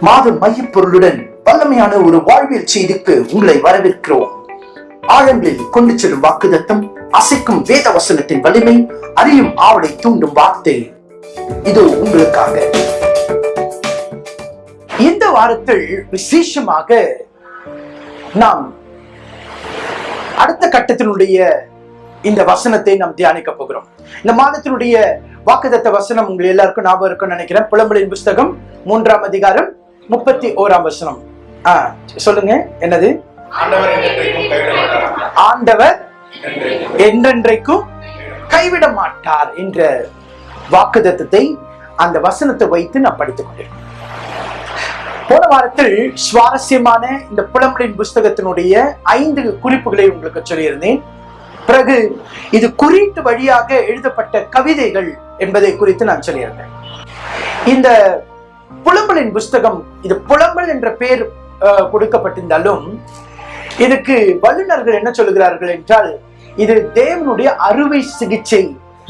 மாத மையப்பொருளுடன் வல்லமையான ஒரு வாழ்வியல் செய்திக்கு உங்களை வரவேற்கிறோம். ஆழங்களில் கொண்டு செல்லும் வாக்குதத்தம் அசைக்கும் வேத வசனத்தின் வலிமை அறியும் ஆவலை தூண்டும் வார்த்தை. இது உங்களுக்காக. இந்த வாரத்தில் விசேஷமாக நாம் அடுத்த கட்டத்தினுடைய இந்த வசனத்தை நாம் தியானிக்க போகிறோம். இந்த மாதத்தினுடைய வாக்குதத்த வசனம் உங்கள் எல்லாருக்கும் ஞாபகம் இருக்கும்னு நினைக்கிறேன். புலம்பலின் புஸ்தகம் மூன்றாம் அதிகாரம் முப்பத்தி ஓராம் வசனம். சொல்லுங்க என்னது? ஆண்டவர் என்றென்றைக்கும் கைவிட மாட்டார். என்ற வாக்குதத்தத்தை அந்த வசனத்தை வைத்து நான் படித்துக் கொண்டிருக்கேன் போன வாரத்தில் சுவாரஸ்யமான இந்த புலம்பலின் புஸ்தகத்தினுடைய ஐந்து குறிப்புகளை உங்களுக்கு சொல்லியிருந்தேன். பிறகு இது குறியீட்டு வழியாக எழுதப்பட்ட கவிதைகள் என்பதை குறித்து நான் சொல்லியிருந்தேன். இந்த புலம்பலின் புஸ்தகம் இது புலம்பல் என்ற பெயர் அஹ், கொடுக்கப்பட்டிருந்தாலும் இதுக்கு வல்லுநர்கள் என்ன சொல்லுகிறார்கள் என்றால் இது தேவனுடைய அறுவை சிகிச்சை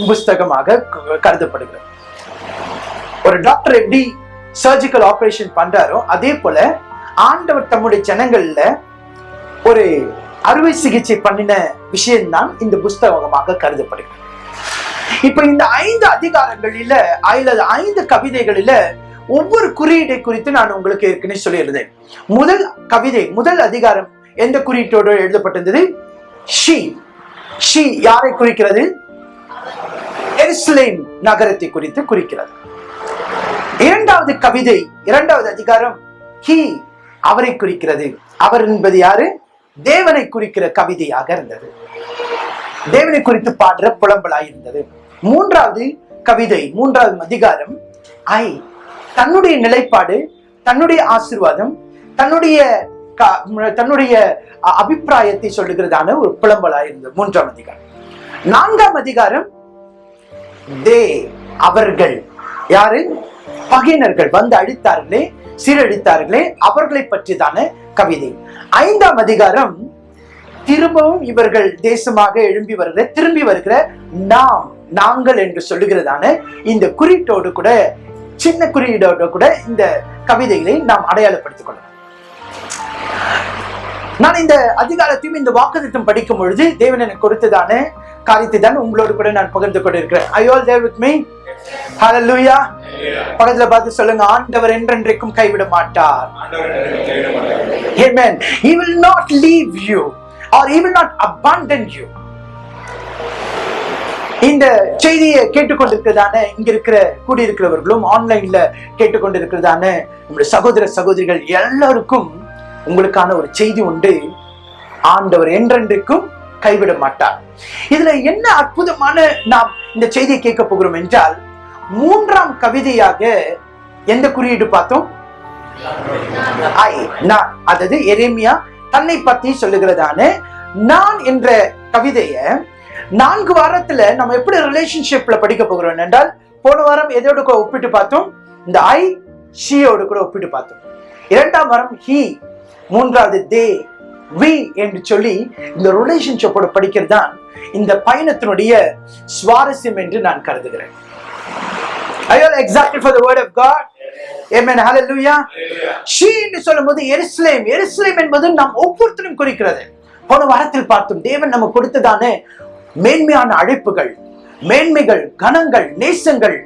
புஸ்தகமாக கருதப்படுகிறது. ஒரு டாக்டர் எப்படி சர்ஜிக்கல் ஆபரேஷன் பண்றாரோ அதே போல ஆண்டவர் தம்முடைய ஜனங்கள்ல ஒரு அறுவை சிகிச்சை பண்ணின விஷயம்தான் இந்த புஸ்தகமாக கருதப்படுகிறது. இப்ப இந்த ஐந்து அதிகாரங்களில அல்லது ஐந்து கவிதைகளில ஒவ்வொரு குறியீடை குறித்து நான் உங்களுக்கு ஏற்கனவே சொல்லியிருந்தேன். முதல் கவிதை முதல் அதிகாரம் எந்த குறியீட்டோடு எழுதப்பட்டிருந்தது? ஷி. ஷி யாரை குறிக்கிறது? எருசலேம் நகரத்தை குறித்து குறிக்கிறது. இரண்டாவது கவிதை இரண்டாவது அதிகாரம் ஹி அவரை குறிக்கிறது. அவர் என்பது யாரு? தேவனை குறிக்கிற கவிதையாக இருந்தது. தேவனை குறித்து பாடுற புலம்பலாய் இருந்தது. மூன்றாவது கவிதை மூன்றாவது அதிகாரம். ஐ தன்னுடைய நிலைப்பாடு தன்னுடைய ஆசீர்வாதம் தன்னுடைய க- தன்னுடைய அபிப்பிராயத்தை சொல்லுகிறதான ஒரு புலம்பலாய் இருந்தது. மூன்றாம் அதிகாரம். நான்காம் அதிகாரம் தே அவர்கள். யாரு? பகையினர்கள் வந்து அழித்தார்களே சீரழித்தார்களே அவர்களை பற்றிதான கவிதை. ஐந்தாம் அதிகாரம் திரும்பவும் இவர்கள் தேசமாக எழும்பி வருகிற திரும்பி வருகிற நாம் நாங்கள் என்று சொல்லுகிறதான இந்த குறியீட்டோடு கூட சின்ன குறியீடோடு கூட இந்த கவிதைகளை நாம் அடையாளப்படுத்திக் கொள்ளலாம். நான் இந்த அதிகாரத்தையும் இந்த வாக்குத்தம் படிக்கும் பொழுது தேவன் எனக்கு கொடுத்ததான காரியத்தை தான் உங்களோடு கூட நான் பகிர்ந்து கொண்டிருக்கிறேன். ஐ ஆல் வித் மீ பக்கத்துல பார்த்து சொல்லுங்க ஆண்டவர் என்றென்றைக்கும் கைவிட மாட்டார் ஆண்டவர் He will not leave you or he will not abandon you. இந்த செய்தியை கேட்டுக்கொண்டிருக்கிறதான இங்க இருக்கிற கூடியிருக்கிறவர்களும் ஆன்லைன்ல கேட்டுக்கொண்டிருக்கிறதான நம்முடைய சகோதர சகோதரிகள் எல்லாருக்கும் உங்களுக்கான ஒரு செய்தி உண்டு. ஆண்டவர் என்றென்றைக்கும் கைவிட மாட்டார் இதுல என்ன அற்புதமான நாம் இந்த செய்தியை கேட்க போகிறோம் என்றால் மூன்றாம் கவிதையாக எந்த குறியீடு பார்த்தோம்? ஐ நான் அதாவது எரேமியா தன்னை பத்தி சொல்லுகிறதான நான் என்ற கவிதைய நான்கு வாரத்துல நம்ம எப்படி ரிலேஷன்ஷிப்ல படிக்க போகிறோம் என்றால் போன வாரம் எதோடு கூட ஒப்பிட்டு பார்த்தோம்? இந்த ஐ ஷியோடு கூட ஒப்பிட்டு பார்த்தோம். இரண்டாம் வாரம் ஹி மூன்றாவது தே வி என்று சொல்லி இந்த ரிலேஷன்ஷிப்போட படிக்கிறது தான் இந்த பயணத்தினுடைய சுவாரஸ்யம் என்று நான் கருதுகிறேன் Are you all excited for the word of God? Amen. Hallelujah. She என்று சொல்லும்போது எருசலேம் எருசலேம் என்பது நாம் ஒவ்வொருத்தரும் குறிக்கிறது போன வாரத்தில் பார்த்தோம் தேவன் நமக்கு கொடுத்ததான மேன்மையான அழைப்புகள் மேன்மைகள் கணங்கள் நேசங்கள்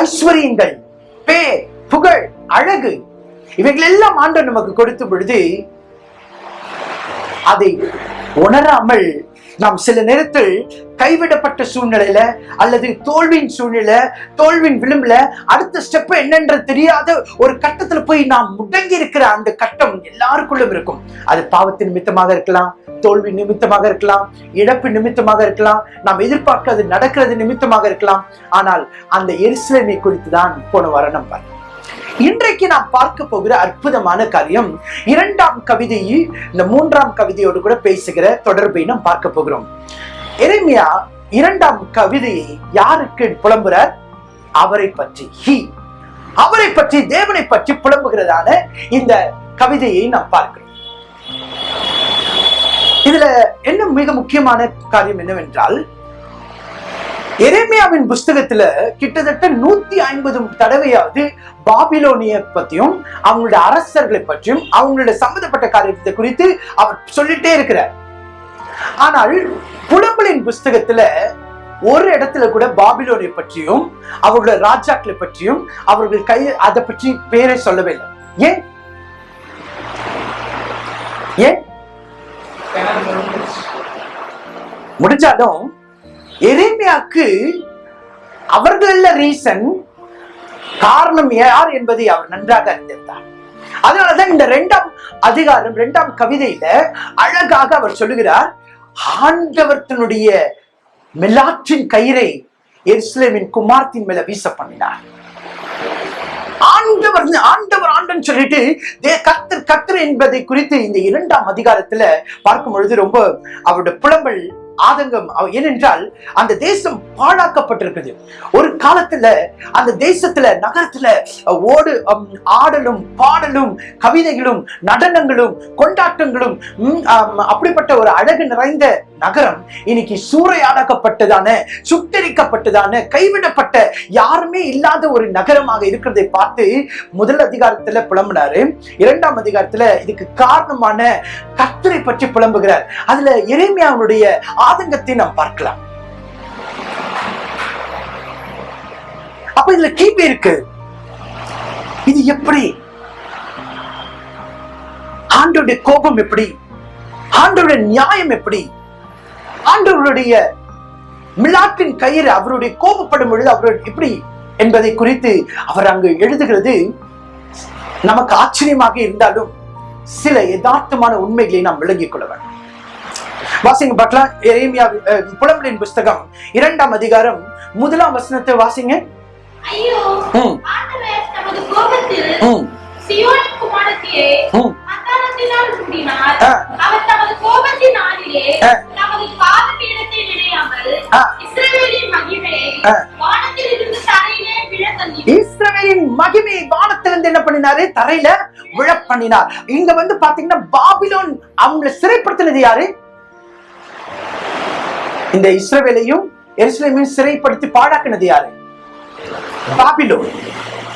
ஐஸ்வர்யங்கள் பேர் புகழ் அழகு இவைகள் எல்லாம் ஆண்டவர் நமக்கு கொடுத்த பொழுது அதை உணராமல் நாம் சில நேரத்தில் கைவிடப்பட்ட சூழ்நிலையில அல்லது தோல்வியின் சூழ்நிலை தோல்வியின் விளிம்புல அடுத்த ஸ்டெப் என்னன்ற தெரியாத ஒரு கட்டத்துல போய் நாம் முடங்கி இருக்கிற அந்த கட்டம் எல்லாருக்குள்ளும் இருக்கும். அது பாவத்தின் நிமித்தமாக இருக்கலாம் தோல்வி நிமித்தமாக இருக்கலாம் இழப்பு நிமித்தமாக இருக்கலாம் நாம் எதிர்பார்க்காது நடக்கிறது நிமித்தமாக இருக்கலாம். ஆனால் அந்த எரிசிலமை குறித்து தான் போன வாரம் நம்ம இன்றைக்கு நாம் பார்க்க போகிற அற்புதமான காரியம் இரண்டாம் கவிதையை இந்த மூன்றாம் கவிதையோடு கூட பேசுகிற தொடர்பை நாம் பார்க்க போகிறோம். எளிமையா இரண்டாம் கவிதையை யாருக்கு புலம்புறார்? அவரை பற்றி. ஹி அவரை பற்றி தேவனை பற்றி புலம்புகிறதான இந்த கவிதையை நாம் பார்க்கிறோம். இதுல என்ன மிக முக்கியமான காரியம் என்னவென்றால் எரேமியாவின் புஸ்தகத்துல கிட்டத்தட்ட நூத்தி ஐம்பது தடவையாவது பாபிலோனிய பத்தியும் அவங்களுடைய அரசர்களை பற்றியும் அவங்களுடைய சம்பந்தப்பட்ட காரியத்தை குறித்து அவர் சொல்லிட்டே இருக்கிறார். ஆனால் புலம்பலின் புஸ்தகத்துல ஒரு இடத்துல கூட பாபிலோனிய பற்றியும் அவர்களுடைய ராஜாக்களை பற்றியும் அவர்கள் கை அதை பற்றி பேரை சொல்லவே இல்லை ஏன்? ஏன் முடிஞ்சாலும் எரேமியாக்கு அவர்கள ரீசன் காரணம் யார் என்பதை அவர் நன்றாக அறிந்திருந்தார். அதனாலதான் இந்த இரண்டாம் அதிகாரம் இரண்டாம் கவிதையில அழகாக அவர் சொல்லுகிறார் ஆண்டவர்த்தனுடைய மெலாற்றின் கயிறை எருசலேமின் குமார்த்தின் மேல வீச பண்ணினார். ஆண்டவர் ஆண்டவர் ஆண்டன் சொல்லிட்டு கத்தர் கத்தர் என்பதை குறித்து இந்த இரண்டாம் அதிகாரத்துல பார்க்கும் பொழுது ரொம்ப அவருடைய புலம்பல் ஆதங்கம் ஏனென்றால் அந்த தேசம் பாழாக்கப்பட்டிருக்குது. ஒரு காலத்துல அந்த தேசத்துல நகரத்துல ஓடு ஆடலும் பாடலும் கவிதைகளும் நடனங்களும் கொண்டாட்டங்களும் அப்படிப்பட்ட ஒரு அழகு நிறைந்த நகரம் இன்னைக்கு சூறையாடப்பட்டதான சுத்தரிக்கப்பட்டதான கைவிடப்பட்ட யாருமே இல்லாத ஒரு நகரமாக இருக்கிறதை பார்த்து முதல் அதிகாரத்துல புலம்புனாரு. இரண்டாம் அதிகாரத்துல இதுக்கு காரணமான கத்தரை பற்றி புலம்புகிறார். அதுல இறைமையாவுடைய ஆதங்கத்தை நாம் பார்க்கலாம். அப்ப இதுல கேள்வி இருக்கு. இது எப்படி? ஆண்டோடைய கோபம் எப்படி? ஆண்டோடைய நியாயம் எப்படி? ஆண்டவருடைய மிலாட்டின் கயிறு அவருடைய கோபப்படும் பொழுது அவர் எப்படி என்பதை குறித்து அவர் அங்கு எழுதுகிறது. நமக்கு ஆச்சரியமாக இருந்தாலும் சில யதார்த்தமான உண்மைகளை நாம் விளங்கிக் கொள்ள வேண்டும். வாசிங்க பார்க்கலாம் எரேமியா புலம்பலின் புஸ்தகம் இரண்டாம் அதிகாரம் முதலாம் வசனத்தை வாசிங்க. இஸ்ரவேலின் மகிமை வானத்திலிருந்து என்ன பண்ணினாரு? தரையில விழ பண்ணினார் இங்க வந்து பாத்தீங்கன்னா பாபிலோன் அவங்களை சிறைப்படுத்தினது யாரு? இந்த இஸ்ரவேலையும் எருசலேமையும் சிறைப்படுத்தி பாடாக்குனது யாரு? பாபிலோன்.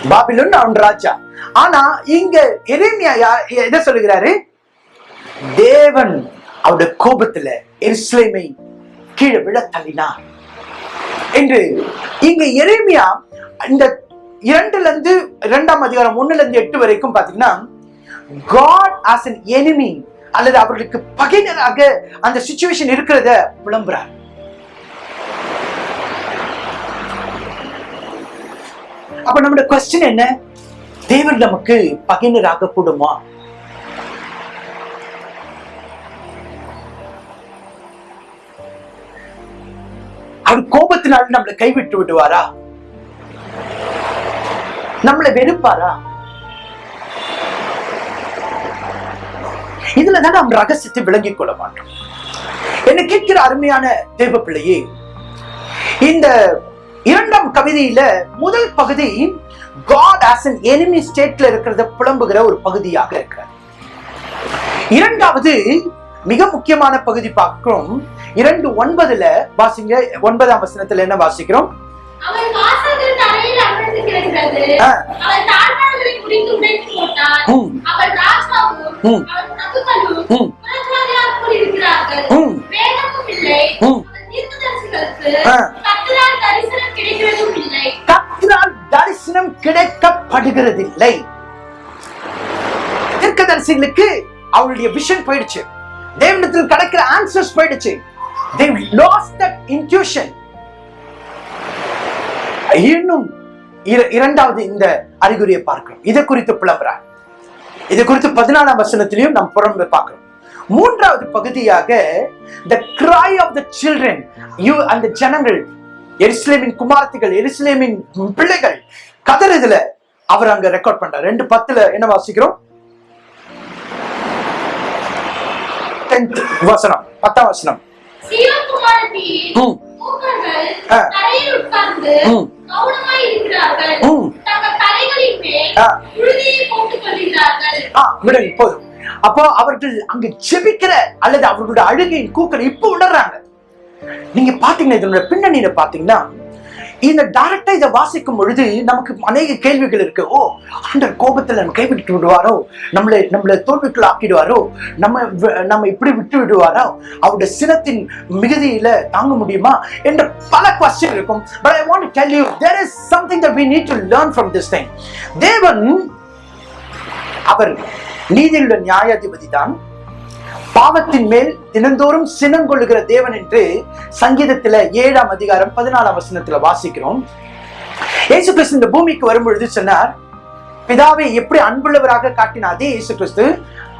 பாபிலோன் அவன் ராஜா. ஆனா இங்க எரேமியா என்ன சொல்லுகிறாரு? தேவன் அவருடைய கோபத்துல எருசலேமை கீழே விழ தள்ளினார். என்று இங்க எரேமியா இந்த இரண்டுல இருந்து இரண்டாம் அதிகாரம் ஒண்ணுல இருந்து எட்டு வரைக்கும் பாத்தீங்கன்னா காட் ஆஸ் அன் எனிமி அல்லது அவர்களுக்கு பகைனராக அந்த சுச்சுவேஷன் இருக்கிறத விளம்புறார். அப்ப நம்முடைய கொஸ்டின் என்ன? தேவர் நமக்கு பகைஞராக கூடுமா? அவர் கோபத்தினால் நம்மளை கைவிட்டு விடுவாரா? நம்மளை வெறுப்பாரா? இதுல தான் நாம் ரகசியத்தை விளங்கிக் கொள்ள மாட்டோம். என்ன கேட்கிற அருமையான தேவ பிள்ளையே இந்த இரண்டாம் கவிதையில முதல் பகுதி காட் ஆஸ் an enemy ஸ்டேட்ல இருக்கிறத புலம்புகிற ஒரு பகுதியாக இருக்கிறது. இரண்டாவது மிக முக்கியமான பகுதி பார்க்கிறோம் இரண்டு ஒன்பதுல வாசிங்க ஒன்பதாம் வசனத்துல என்ன வாசிக்கிறோம்? கத்திரால் தரிசனம் கிடைக்கப்படுகிறதில்லை. தீர்க்கதரிசிகளுக்கு அவருடைய விஷன் போயிடுச்சு. தேவனிடத்தில் கிடைக்கிற ஆன்சர்ஸ் போயிடுச்சு. They lost that intuition. இன்னும் இரண்டாவது இந்த அறிகுறியை பார்க்கிறோம். இதை குறித்து புலம்புறார். இதை குறித்து பதினாலாம் வசனத்திலையும் நாம் புறம்பு பார்க்கிறோம். மூன்றாவது பகுதியாக the cry of the children you அந்த ஜனங்கள் எருசலேமின் குமாரத்திகள் எருசலேமின் பிள்ளைகள். கதறுதுல அவர் அங்க ரெக்கார்ட் பண்றார். ரெண்டு பத்துல என்ன வாசிக்கிறோம்? வசனம் பத்தாம் வசனம். விடுங்க போதும். அப்போ அவர்கள் அங்கு ஜெபிக்கிற அல்லது அவர்களுடைய அழுகையின் கூக்கள் இப்ப உணர்றாங்க. நீங்க பாத்தீங்கன்னா இதனோட பின்னணியில பாத்தீங்கன்னா இந்த டைரக்டா இதை வாசிக்கும் பொழுது நமக்கு அநேக கேள்விகள் இருக்கு. ஓ ஆண்டர் கோபத்துல நம்ம கைவிட்டு விடுவாரோ? நம்மளை நம்மளை தோல்விக்குள் ஆக்கிடுவாரோ நம்ம நம்ம இப்படி விட்டு விடுவாரோ? அவருடைய சினத்தின் மிகுதியில தாங்க முடியுமா? என்ற பல கொஸ்டின் இருக்கும். But I want tell you there is something that we need to learn from this thing தேவன் அவர் நீதியுள்ள நியாயாதிபதி தான் பாவத்தின் மேல் தினந்தோறும் சினம் கொள்ளுகிற தேவன் என்று சங்கீதத்துல ஏழாம் அதிகாரம் பதினாலாம் வசனத்துல வாசிக்கிறோம். இயேசு கிறிஸ்து இந்த பூமிக்கு வரும்பொழுது சொன்னார் பிதாவை எப்படி அன்புள்ளவராக காட்டினார்? அதே இயேசு கிறிஸ்து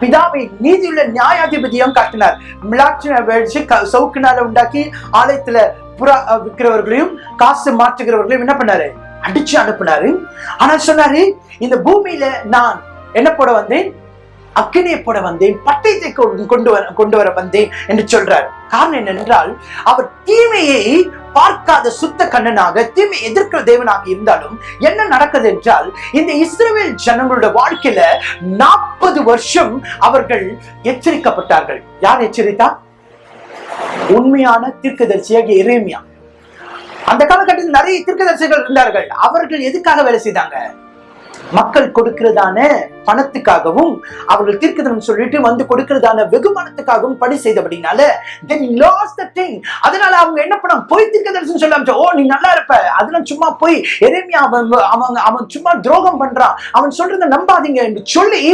பிதாவை நீதியுள்ள நியாயாதிபதியும் காட்டினார். மிளாட்சின வச்சு சவுக்குனால உண்டாக்கி ஆலயத்துல புறா விற்கிறவர்களையும் காசு மாற்றுகிறவர்களையும் என்ன பண்ணாரு? அடிச்சு அனுப்புனாரு. ஆனா சொன்னாரு இந்த பூமியில நான் என்ன போட வந்தேன்? அக்கினே போட வந்தேன் பட்டயத்தை கொண்டு வர கொண்டு வர வந்தேன் என்று சொல்றார். காரணம் என்னென்றால் அவர் தீமையை பார்க்காத சுத்த கண்ணனாக தீமை எதிர்க்கிற தேவனாக இருந்தாலும் என்ன நடக்குது என்றால் இந்த இஸ்ரேல் ஜனங்களோட வாழ்க்கையில நாற்பது வருஷம் அவர்கள் எச்சரிக்கப்பட்டார்கள். யார் எச்சரித்தா உண்மையான தீர்க்கதரிசியாக இறைமையா அந்த காலகட்டத்தில் நிறைய தீர்க்கதரிசிகள் இருந்தார்கள். அவர்கள் எதுக்காக வேலை செய்தாங்க? மக்கள் கொடுக்கிறதான பணத்துக்காகவும் அவர்கள் தீர்க்கதனம் சொல்லிட்டு வந்து கொடுக்கிறதான வெகுமானத்துக்காகவும் பணி செய்தபடினால they lost the thing. அதனால அவங்க என்ன பண்ண போய் தீர்க்கதரிசனம் சொல்ல ஓ நீ நல்லா இருப்ப. அதெல்லாம் சும்மா போய் எரேமியா அவன் அவன் அவன் சும்மா துரோகம் பண்றான். அவன் சொல்றத நம்பாதீங்க என்று சொல்லி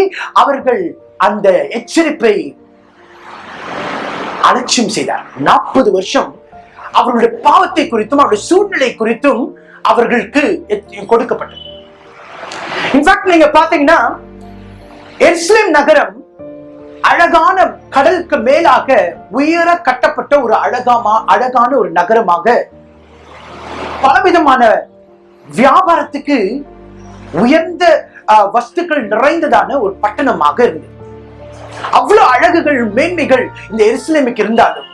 அவர்கள் அந்த எச்சரிப்பை அலட்சியம் செய்தார். நாற்பது வருஷம் அவர்களுடைய பாவத்தை குறித்தும் அவருடைய சூழ்நிலை குறித்தும் அவர்களுக்கு கொடுக்கப்பட்டது. இன்ஃபேக்ட் நீங்க பாத்தீங்கன்னா எருசலேம் நகரம் அழகான கடலுக்கு மேலாக உயர கட்டப்பட்ட ஒரு அழகாமா அழகான ஒரு நகரமாக பலவிதமான வியாபாரத்துக்கு உயர்ந்த வஸ்துக்கள் நிறைந்ததான ஒரு பட்டணமாக இருந்தது. அவ்வளவு அழகுகள் மேன்மைகள் இந்த எருசலேமுக்கு இருந்தாலும்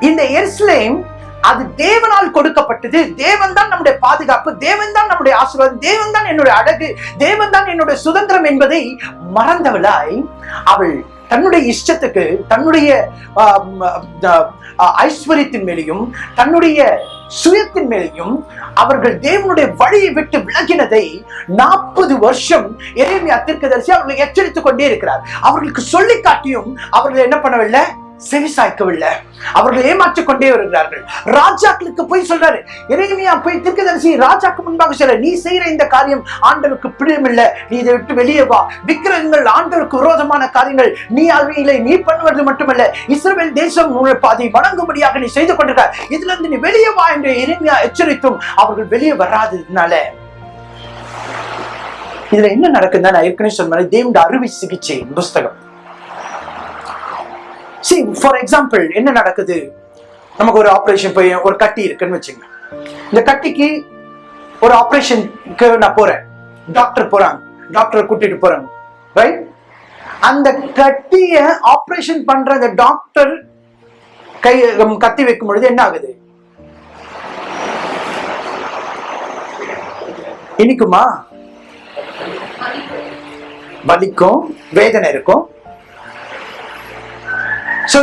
இந்த எருசலேம் அது தேவனால் கொடுக்கப்பட்டது. தேவன் தான் நம்முடைய பாதுகாப்பு தேவன் தான் நம்முடைய ஆசீர்வாதம் தேவன் தான் என்னுடைய அழகு தேவன் தான் என்னுடைய சுதந்திரம் என்பதை மறந்தவளாய் அவள் தன்னுடைய இஷ்டத்துக்கு தன்னுடைய ஐஸ்வர்யத்தின் மேலையும் தன்னுடைய சுயத்தின் மேலையும் அவர்கள் தேவனுடைய வழியை விட்டு விலகினதை நாற்பது வருஷம் எரேமியா தீர்க்கதரிசி அவர்களை எச்சரித்துக் கொண்டே இருக்கிறார். அவர்களுக்கு சொல்லி காட்டியும் அவர்கள் என்ன பண்ணவில்லை? செவிசாய்க்கவில்லை. அவர்கள் ஏமாற்றிக் கொண்டே வருகிறார்கள். ராஜாக்களுக்கு போய் சொல்றாரு. இறைமையா போய் திருக்கதரிசி ராஜாக்கு முன்பாக சொல்ல நீ செய்யற இந்த காரியம் ஆண்டவருக்கு பிரியமில்லை நீ இதை விட்டு வெளியே வா. விக்கிரகங்கள் ஆண்டவருக்கு விரோதமான காரியங்கள். நீ அவையிலே நீ பண்ணுவது மட்டுமல்ல. இஸ்ரேல் தேசம் உன்னுடைய வணங்கும்படியாக நீ செய்து கொண்டிருக்க இதுல இருந்து நீ வெளியே வா என்று இறைமையா எச்சரித்தும் அவர்கள் வெளியே வராததுனால. இதுல என்ன நடக்குதுன்னா நான் ஏற்கனவே சொன்ன மாதிரி தேவனுடைய அறுவை சிகிச்சை புஸ்தகம். சி ஃபார் எக்ஸாம்பிள் என்ன நடக்குது? நமக்கு ஒரு ஆப்ரேஷன் போய் ஒரு கட்டி இருக்குன்னு வச்சுங்க. இந்த கட்டிக்கு ஒரு ஆப்ரேஷனுக்கு நான் போறேன். டாக்டர் போறாங்க. டாக்டர் கூட்டிட்டு போறாங்க. ரைட் அந்த கட்டிய ஆப்ரேஷன் பண்ற அந்த டாக்டர் கை கத்தி வைக்கும் பொழுது என்ன ஆகுது? இனிக்குமா? வலிக்கும். வேதனை இருக்கும். சோ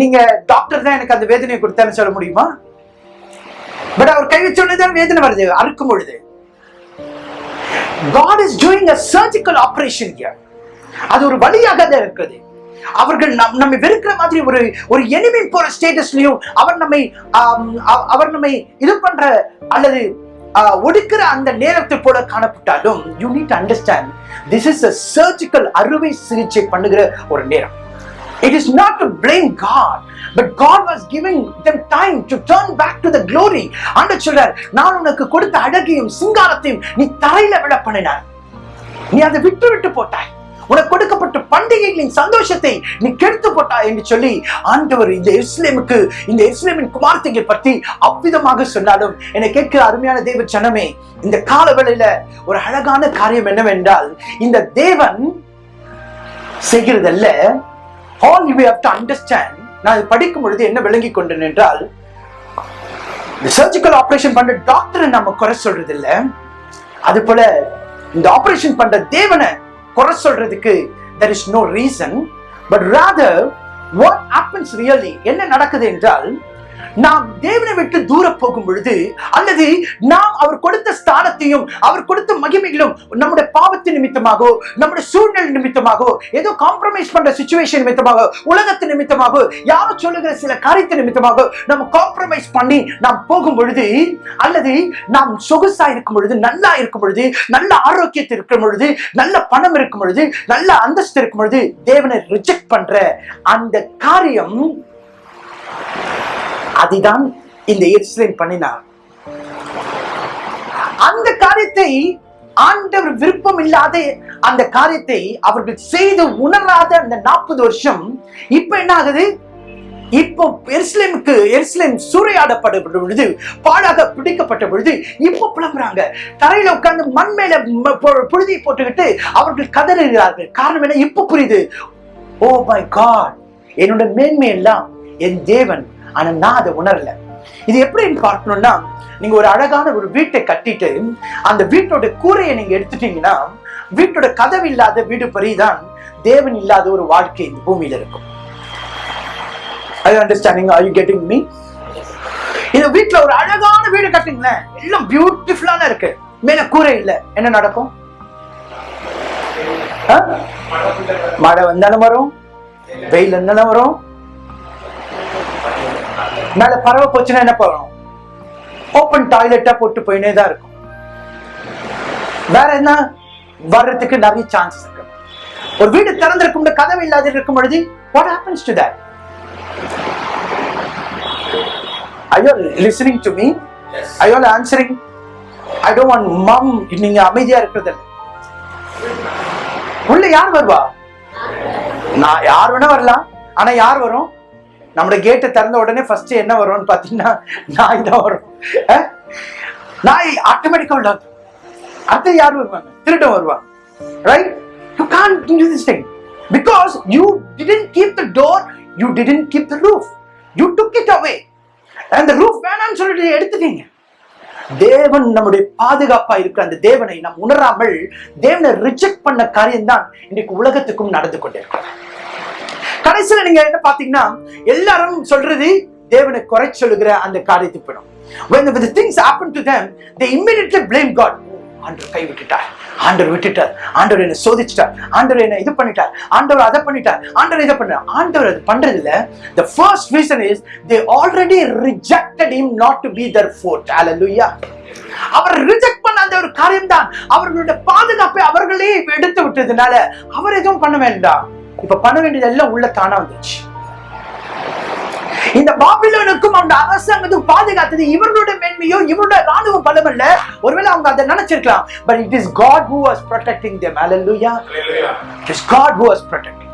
நீங்க டாக்டர் தான் எனக்கு அந்த வேதனையை கொடுத்தான்னு சொல்ல முடியுமா? பட் அவர் கை வச்ச தான் வேதனை வருது அறுக்கும் பொழுது. God is doing a surgical operation here. அது ஒரு வழியாக தான் இருக்குது. அவர்கள் நம் நம்மை வெறுக்கிற மாதிரி ஒரு ஒரு எனிமி போற ஸ்டேட்டஸ்லயும் அவர் நம்மை அவர் நம்மை இது பண்ற அல்லது ஒடுக்கிற அந்த நேரத்தை போல காணப்பட்டாலும் you need understand this is a surgical அறுவை சிகிச்சை பண்ணுகிற ஒரு நேரம். It is not to blame God, but God was giving them time to turn back to the glory. ஆண்டவர் சொல்றார் நான் உனக்கு கொடுத்த அழகையும் சிங்காரத்தையும் நீ தரையில விட பண்ணினார் நீ அதை விட்டு விட்டு போட்டாய் உனக்கு கொடுக்கப்பட்ட பண்டிகைகளின் சந்தோஷத்தை நீ கெடுத்து போட்டாய் என்று சொல்லி ஆண்டவர் இந்த இஸ்லேமுக்கு இந்த இஸ்லேமின் குமார்த்தைகள் பற்றி அவ்விதமாக சொன்னாலும் என்னை கேட்கிற அருமையான தேவ சனமே இந்த காலவேளையில ஒரு அழகான காரியம் என்னவென்றால் இந்த தேவன் செய்கிறதல்ல all you have to understand நான் இது படிக்கும் பொழுது என்ன விளங்கி கொண்டேன் என்றால் இந்த சர்ஜிக்கல் ஆபரேஷன் பண்ற டாக்டரை நம்ம குறை சொல்றது இல்ல அது போல இந்த ஆபரேஷன் பண்ற தேவனை குறை சொல்றதுக்கு there is no reason but rather what happens really என்ன நடக்குது என்றால் நாம் தேவனை விட்டு தூர போகும் பொழுது அல்லது நாம் அவர் கொடுத்த ஸ்தானத்தையும் அவர் கொடுத்த மகிமைகளும் நம்முடைய பாவத்தின் நிமித்தமாகவோ நம்முடைய சூழ்நிலை நிமித்தமாகவோ ஏதோ காம்ப்ரமைஸ் பண்ற சுச்சுவேஷன் நிமித்தமாக உலகத்து நிமித்தமாக யாரோ சொல்லுகிற சில காரியத்தின் நிமித்தமாக நம்ம காம்ப்ரமைஸ் பண்ணி நாம் போகும் பொழுது அல்லது நாம் சொகுசா இருக்கும் பொழுது நல்லா இருக்கும் பொழுது நல்ல ஆரோக்கியத்தில் இருக்கும் பொழுது நல்ல பணம் இருக்கும் பொழுது நல்ல அந்தஸ்து இருக்கும் பொழுது தேவனை ரிஜெக்ட் பண்ற அந்த காரியம் அதுதான் இந்த எருசலேம் பண்ணினார். அந்த காரியத்தை ஆண்டவர் விருப்பம் இல்லாத அந்த காரியத்தை அவர்கள் செய்து உணராத அந்த நாற்பது வருஷம் இப்ப என்ன ஆகுது இப்போ எருசலேமுக்கு எருசலேம் சூறையாடப்பட்ட பொழுது பாழாக பிடிக்கப்பட்ட பொழுது இப்போ புலம்புறாங்க. தரையில உட்கார்ந்து மண் மேல புழுதியை போட்டுக்கிட்டு அவர்கள் கதறுகிறார்கள். காரணம் என்ன? இப்போ புரியுது. ஓ மை காட் என்னோட மேன்மை எல்லாம் என் தேவன் ஆனா நான் அதை உணரல. இது எப்படின்னு பார்க்கணும்னா நீங்க ஒரு அழகான ஒரு வீட்டை கட்டிட்டு அந்த வீட்டோட கூரையை நீங்க எடுத்துட்டீங்கன்னா வீட்டோட கதவு இல்லாத வீடு பரிதான் தேவன் இல்லாத ஒரு வாழ்க்கை இந்த பூமியில இருக்கும். I understanding I you getting me இந்த வீட்டுல ஒரு அழகான வீடு கட்டுங்களேன். எல்லாம் பியூட்டிஃபுல்லான இருக்கு. மேல கூரை இல்ல. என்ன நடக்கும்? மழை வந்தாலும் வரும். வெயில் இருந்தாலும் வரும். மேல பறவை போச்சுன்னா என்ன பண்ணணும்? ஓப்பன் டாய்லெட்டா போட்டு போயினே தான் இருக்கும். வேற என்ன? வர்றதுக்கு நிறைய சான்சஸ் இருக்கு. ஒரு வீடு திறந்திருக்கும் கதவு இல்லாத இருக்கும் பொழுது what happens to that you listening to me? Are you all answering? I don't want mom நீங்க அமைதியா இருக்கிறது. உள்ள யார் வருவா? நான் யார் வேணா வரலாம். ஆனா யார் வரும்? நம்மளோட கேட்டை திறந்த உடனே ஃபர்ஸ்ட் என்ன வரும்னு பாத்தீங்கன்னா நாய் தான் வரும். நாய் ஆட்டோமேட்டிக்கா உள்ள வந்துரும். அடுத்து யார் வருவாங்க? திருடன் வருவாங்க. Right you can do this thing because you didn't keep the door you didn't keep the roof you took it away அந்த ரூஃப் வேணாம்னு சொல்லிட்டு எடுத்துட்டீங்க. தேவன் நம்முடைய பாதுகாப்பா இருக்கிற அந்த தேவனை நாம் உணராமல் தேவனை ரிஜெக்ட் பண்ண காரியம்தான் இன்னைக்கு உலகத்துக்கும் நடந்து கொண்டிருக்கிறோம் கடைசியில நீங்க என்ன பாத்தீங்கன்னா எல்லாரும் சொல்றது தேவனை குறை சொல்லுகிற அந்த காரியத்தை போயிடும். When the things happen to them they immediately blame god. ஆண்டவர் கை விட்டுட்டார். ஆண்டவர் விட்டுட்டார். ஆண்டவர் என்ன சோதிச்சிட்டார். ஆண்டவர் என்ன இது பண்ணிட்டார். ஆண்டவர் அதை பண்ணிட்டார். ஆண்டவர் இதை பண்ணார் ஆண்டவர் அது பண்றது இல்ல the first reason is they already rejected him not to be their fort hallelujah. அவர் ரிஜெக்ட் பண்ண அந்த ஒரு காரியம் தான் அவர்களுடைய பாதுகாப்பை அவர்களே எடுத்து விட்டதுனால அவர் எதுவும் பண்ண வேண்டாம். இப்ப பண்ண வேண்டியது எல்லாம் உள்ள தானா வந்துச்சு இந்த பாபிலோனுக்கும் அந்த அரசாங்கத்துக்கும் பாதுகாத்தது இவர்களுடைய மேன்மையோ இவருடைய ராணுவ பலம் அல்ல ஒருவேளை அவங்க அதை நினைச்சிருக்கலாம். But it is God who was protecting them. Hallelujah. Hallelujah. it is god who was protecting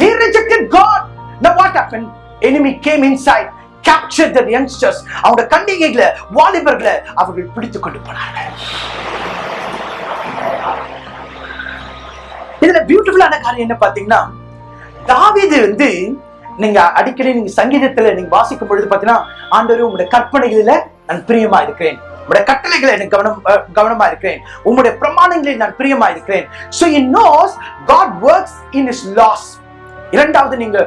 they rejected god. Now what happened? Enemy came inside captured the youngsters. அவங்க கண்டிகைகளை வாலிபர்களை அவர்கள் பிடித்துக் கொண்டு போனார்கள். இதுல பியூட்டிஃபுல்லான காரியம் என்ன பாத்தீங்கன்னா தாவீது வந்து நீங்க அடிக்கடி நீங்க சங்கீதத்துல நீங்க வாசிக்கும் பொழுது பாத்தீங்கன்னா ஆண்டவர் உங்களுடைய கற்பனைகளில நான் பிரியமா இருக்கிறேன் உங்களுடைய கட்டளைகளை எனக்கு கவனம் கவனமா இருக்கிறேன் உங்களுடைய பிரமாணங்களில் நான் பிரியமா இருக்கிறேன் so in knows God works in is laws இரண்டாவது நீங்க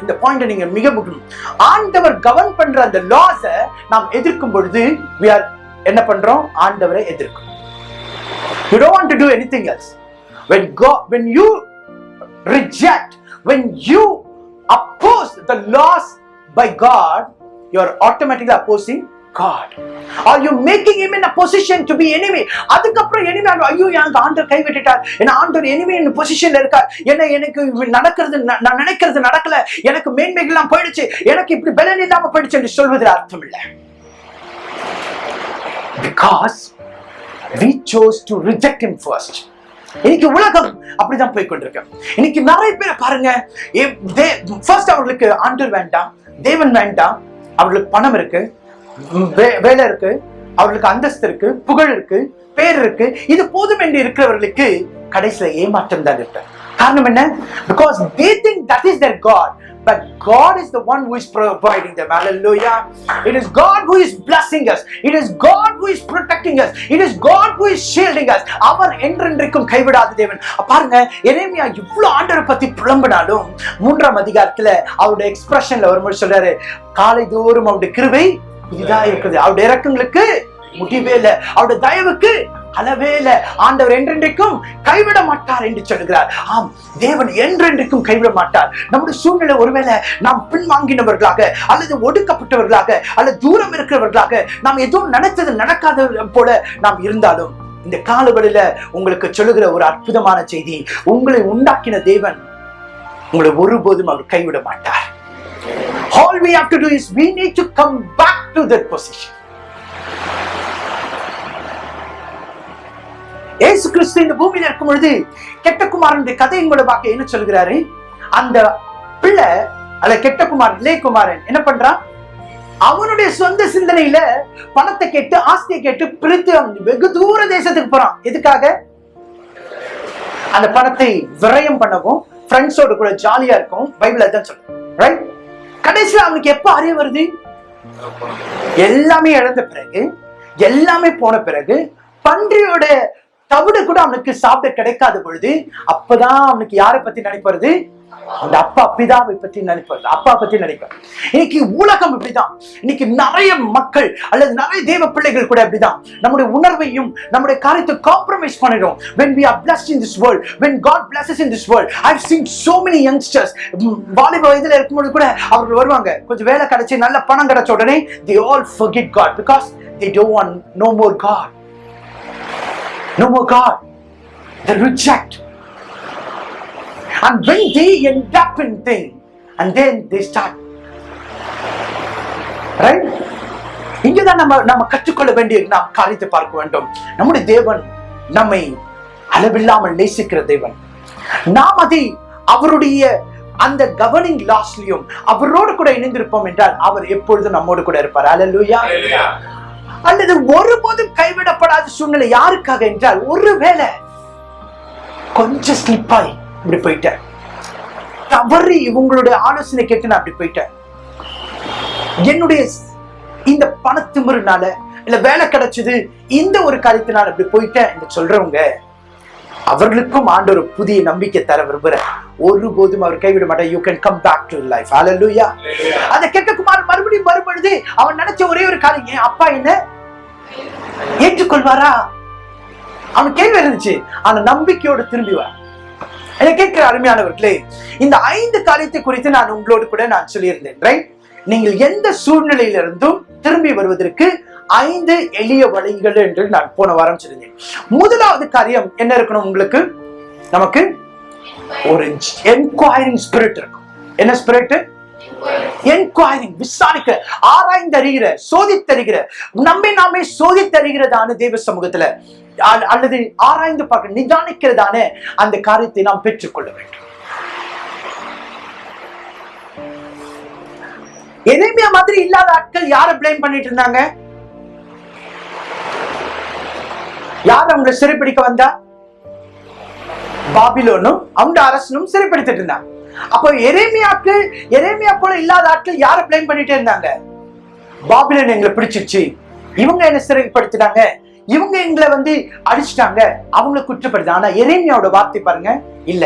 இந்த பாயிண்ட் நீங்க மிக முக்கியம். ஆண்டவர் கவர்ன் பண்ற அந்த லாஸ நாம் எதிர்க்கும் பொழுது வி ஆர் என்ன பண்றோம்? ஆண்டவரை எதிர்க்கும் you don't to do any thing else when god when you reject when you oppose the laws by god you are automatically opposing God. Are you making him in a position to be enemy? அதுக்கப்புறம் enemy ஆகும். ஐயோ எனக்கு ஆண்டவர் கை விட்டுட்டார் என்ன ஆண்டவர் enemy in பொசிஷன்ல இருக்கார் என்ன எனக்கு இவ- நடக்கிறது ந- நான் நினைக்கிறது நடக்கல எனக்கு மேன்மைகள்லாம் போயிடுச்சு எனக்கு இப்படி பலன் இல்லாம போயிடுச்சு என்று சொல்வதில் அர்த்தம் இல்லை because we chose to reject him first இன்னைக்கு உலகம் அப்படிதான் போய் கொண்டிருக்கு இன்னைக்கு நிறைய பேரை பாருங்க ஃபர்ஸ்ட் அவர்களுக்கு ஆண்டர் வேண்டாம் தேவன் வேண்டாம் அவர்களுக்கு பணம் இருக்கு வே- வேலை இருக்கு அவர்களுக்கு அந்தஸ்து இருக்கு புகழ் இருக்கு பேர் இருக்கு இது போதும் என்று இருக்கிறவர்களுக்கு கடைசியில ஏமாற்றம் தான் இருக்கு. காரணம் என்ன? Because they think that is their god but god is the one who is providing them. Hallelujah. It is god who is blessing us. It is god who is protecting us. It is god who is shielding us. அவர் என்றென்றைக்கும் கைவிடாத தேவன். பாருங்க எரேமியா இவ்வளவு ஆண்டரை பத்தி புலம்பினாலும் மூன்றாம் அதிகாரத்துல அவருடைய எக்ஸ்பிரஷன்ல வரும்போது சொல்றாரு காலை தோறும் அவருடைய கிருபை புதிதா இருக்குது அவருடைய இறக்கங்களுக்கு முடிவே இல்லை. அவருடைய தயவுக்கு அளவே ஆண்டவர் என்றென்றைக்கும் கைவிட மாட்டார் என்று சொல்கிறார் ஆம் தேவன் என்றென்றைக்கும் கைவிட மாட்டார். நம்முடைய சூழ்நிலை ஒருவேளை நாம் பின்வாங்கினவர்களாக அல்லது ஒடுக்கப்பட்டவர்களாக அல்லது தூரம் இருக்கிறவர்களாக நாம் எதுவும் நினைத்தது நடக்காத போல நாம் இருந்தாலும் இந்த காலவெளியில உங்களுக்கு சொல்லுகிற ஒரு அற்புதமான செய்தி உங்களை உண்டாக்கின தேவன் உங்களை ஒருபோதும் அவர் கைவிட மாட்டார். All we have to do is we need to come back to that position. ஏசு கிறிஸ்து இந்த பூமியில இருக்கும் பொழுது கெட்டகுமாரனுடைய கதையின் மூலமாக என்ன சொல்கிறாரு? அந்த பிள்ளை அல்ல கெட்டகுமார் இளையகுமாரன் என்ன பண்றான்? அவனுடைய சொந்த சிந்தனையில பணத்தை கேட்டு ஆஸ்தியை கேட்டு பிரித்து வெகு தூர தேசத்துக்கு போறான். எதுக்காக? அந்த பணத்தை விரயம் பண்ணவும் ஃப்ரெண்ட்ஸோட கூட ஜாலியா இருக்கும். பைபிள் அதான் சொல்லும் ரைட் கடைசியில் அவனுக்கு எப்ப அறிய வருது? எல்லாமே இழந்த பிறகு எல்லாமே போன பிறகு பன்றியோட தவிடு கூட அவனுக்கு சாப்பிட கிடைக்காத பொழுது அப்பதான் அவனுக்கு யாரை பத்தி நினைப்பது? அந்த அப்பா பிதாவை பத்தி நினைப்பது அப்பா பத்தி நினைப்பார் இன்னைக்கு உலகம் இப்படிதான். இன்னைக்கு நிறைய மக்கள் அல்லது நிறைய தேவ பிள்ளைகள் கூட இப்படிதான். நம்முடைய உணர்வையும் நம்முடைய காரியத்தை காம்ப்ரமைஸ் பண்ணிடும். When we are blessed in this world when god blesses in this world i've seen so many youngsters வாலிப வயதுல இருக்கும்போது கூட அவர்கள் வருவாங்க. கொஞ்சம் வேலை கிடைச்சி நல்ல பணம் கிடைச்ச உடனே they all forget god because they don't want no more god. No more god? They reject. And when they end up in thing and then they start. Right? இங்கேதான் நம்ம நம்ம கற்றுக்கொள்ள வேண்டிய நாம் காரியத்தை பார்க்க வேண்டும். நம்முடைய தேவன் நம்மை அளவில்லாமல் நேசிக்கிற தேவன். நாம் அதை அவருடைய அந்த கவர்னிங் லாஸ்லயும் அவரோடு கூட இணைந்திருப்போம் என்றால் அவர் எப்பொழுதும் நம்மோடு கூட இருப்பார். அலலுயா அல்லது ஒருபோதும் கைவிடப்படாத சூழ்நிலை யாருக்காக என்றால் ஒருவேளை கொஞ்சம் ஸ்லிப்பாய் இப்படி போயிட்டேன் தவறி இவங்களுடைய ஆலோசனை கேட்டு நான் அப்படி போயிட்டேன் என்னுடைய இந்த பணத்திமிருனால இல்ல வேலை கிடைச்சது இந்த ஒரு காரியத்தினால அப்படி போயிட்டேன் என்று சொல்றவங்க அவர்களுக்கும் ஆண்டவர் புதிய நம்பிக்கை தர விரும்புறேன் ஒருபோதும் அவர் கைவிட மாட்டார். You can come back to life Hallelujah. அந்த கெட்ட குமார் மறுபடியும் வரும்பொழுது அவன் நினைச்ச ஒரே ஒரு காரியம் என் அப்பா என்ன ஏற்றுக்கொள்வாரா? அவன் கேள்வி இருந்துச்சு. ஆனா நம்பிக்கையோடு திரும்பி வர என்னை கேட்கிற அருமையானவர்களே இந்த ஐந்து காரியத்தை குறித்து நான் உங்களோடு கூட நான் சொல்லியிருந்தேன் ரைட் நீங்கள் எந்த சூழ்நிலையிலிருந்தும் திரும்பி வருவதற்கு ஐந்து எளிய வழிகள் என்று நான் போன வாரம் சொல்லியிருந்தேன். முதலாவது காரியம் என்ன இருக்கணும் உங்களுக்கு? நமக்கு ஒரு என்கொயரிங் ஸ்பிரிட் இருக்கும். என்ன ஸ்பிரிட் என்கொயரிங் விசாரிக்கிற ஆராய்ந்தறிகிற சோதித்தறிகிற நம்மை நாமே சோதித்தறிகிறதான தேவ சமூகத்துல அல்லது ஆராய்ந்து பார்க்க நிதானிக்கிறதான அந்த காரியத்தை நாம் பெற்றுக்கொள்ள வேண்டும். எதேமியா மாதிரி இல்லாத ஆட்கள் யார பிளேம் பண்ணிட்டு இருந்தாங்க? யார் அவங்களை சிறைப்பிடிக்க வந்தா? பாபிலோனும் அவங்க அரசனும் சிறைப்படுத்திட்டு இருந்தாங்க. அப்போ எரேமியாக்கு எரேமியா போல இல்லாத ஆட்கள் யாரை பிளேம் பண்ணிட்டே இருந்தாங்க? பாபிலோன் எங்களை பிடிச்சிருச்சு. இவங்க என்ன சிறைப்படுத்தினாங்க. இவங்க எங்களை வந்து அடிச்சிட்டாங்க. அவங்கள குற்றப்படுது ஆனா எரேமியாவோட வார்த்தை பாருங்க. இல்ல.